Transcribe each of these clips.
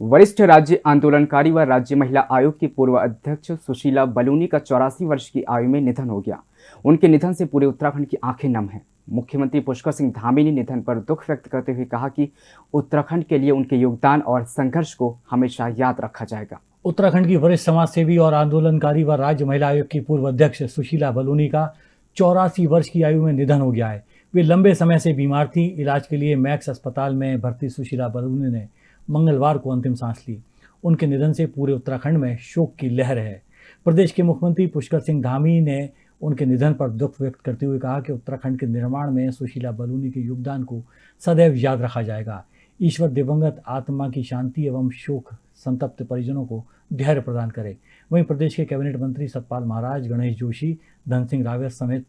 वरिष्ठ राज्य आंदोलनकारी व राज्य महिला आयोग की पूर्व अध्यक्ष सुशीला बलूनी का चौरासी वर्ष की आयु में निधन हो गया। उनके निधन से पूरे उत्तराखंड की आँखें नम हैं। मुख्यमंत्री पुष्कर सिंह धामी ने निधन पर दुख व्यक्त करते हुए कहा कि उत्तराखंड के लिए उनके योगदान और संघर्ष को हमेशा याद रखा जाएगा। उत्तराखंड की वरिष्ठ समाज सेवी और आंदोलनकारी व राज्य महिला आयोग की पूर्व अध्यक्ष सुशीला बलूनी का चौरासी वर्ष की आयु में निधन हो गया है। वे लंबे समय से बीमार थी। इलाज के लिए मैक्स अस्पताल में भर्ती सुशीला बलूनी ने मंगलवार को अंतिम सांस ली। उनके निधन से पूरे उत्तराखंड में शोक की लहर है। प्रदेश के मुख्यमंत्री पुष्कर सिंह धामी ने उनके निधन पर दुख व्यक्त करते हुए कहा कि उत्तराखंड के निर्माण में सुशीला बलूनी के योगदान को सदैव याद रखा जाएगा। ईश्वर दिवंगत आत्मा की शांति एवं शोक संतप्त परिजनों को धैर्य प्रदान करे। वहीं प्रदेश के कैबिनेट मंत्री सतपाल महाराज, गणेश जोशी, धन सिंह रावत समेत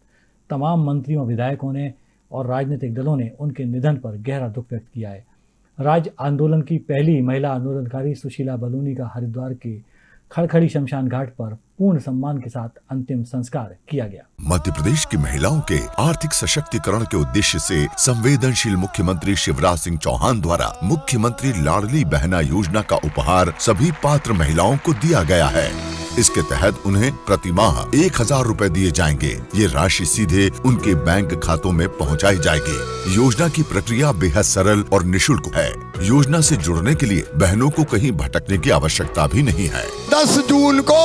तमाम मंत्रियों, विधायकों ने और राजनीतिक दलों ने उनके निधन पर गहरा दुख व्यक्त किया है। राज्य आंदोलन की पहली महिला आंदोलनकारी सुशीला बलूनी का हरिद्वार के खड़खड़ी शमशान घाट पर पूर्ण सम्मान के साथ अंतिम संस्कार किया गया। मध्य प्रदेश की महिलाओं के आर्थिक सशक्तिकरण के उद्देश्य से संवेदनशील मुख्यमंत्री शिवराज सिंह चौहान द्वारा मुख्यमंत्री लाडली बहना योजना का उपहार सभी पात्र महिलाओं को दिया गया है। इसके तहत उन्हें प्रति माह एक हज़ार रूपए दिए जाएँगे। ये राशि सीधे उनके बैंक खातों में पहुंचाई जाएगी। योजना की प्रक्रिया बेहद सरल और निशुल्क है। योजना से जुड़ने के लिए बहनों को कहीं भटकने की आवश्यकता भी नहीं है। दस जून को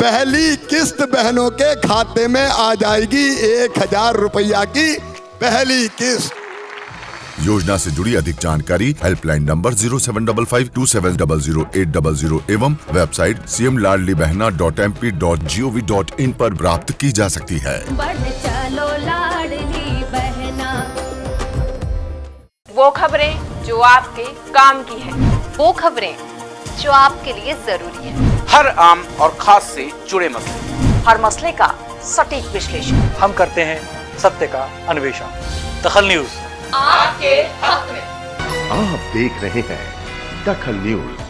पहली किस्त बहनों के खाते में आ जाएगी एक हज़ार रुपया की पहली किस्त। योजना से जुड़ी अधिक जानकारी helpline number zero seven double five two seven double zero eight double zero एवं website C M Ladli Behna dot M P dot G O V dot in आरोप प्राप्त की जा सकती है। बढ़ चलो लाडली बहना। वो खबरें जो आपके काम की है। वो खबरें जो आपके लिए ज़रूरी है। हर आम और खास से जुड़े मसले। हर मसले का सटीक विश्लेषण। हम करते हैं सत्य का अन्वेषण। दखल न्यूज़। आपके हक में। आप देख रहे हैं दखल न्यूज़।